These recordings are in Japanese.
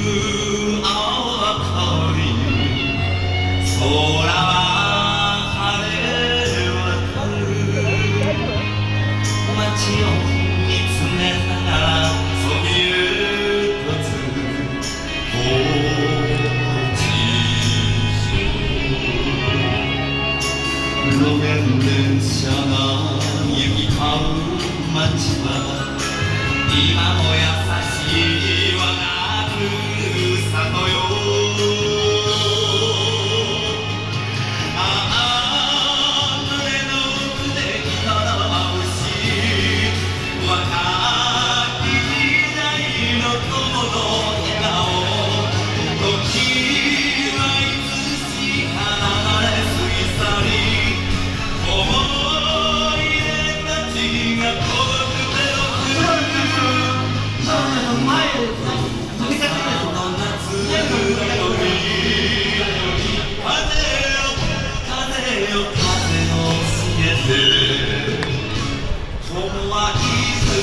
blue.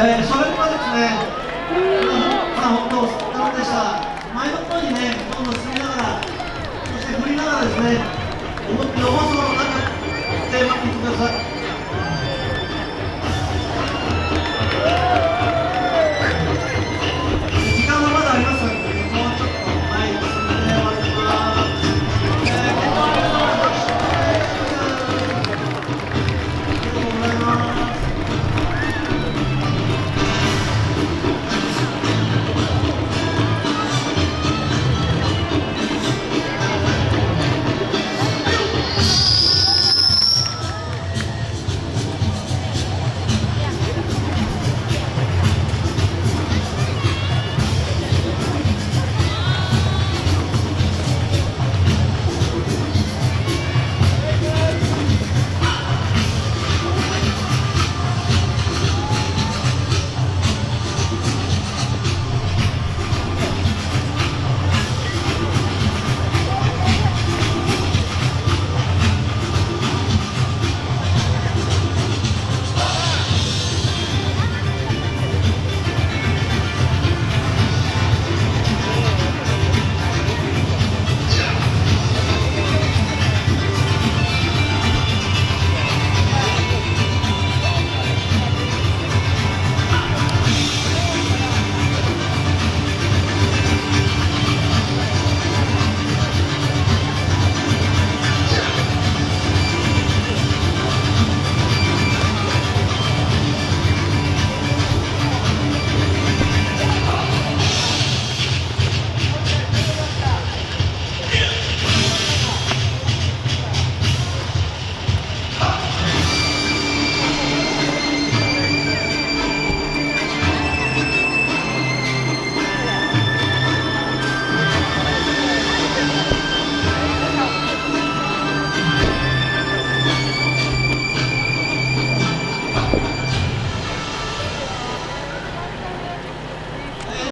えー、それではですね、まら、本当、なのでした、前の方にね、どんどん進みながら、そして振りながらですね、思って思う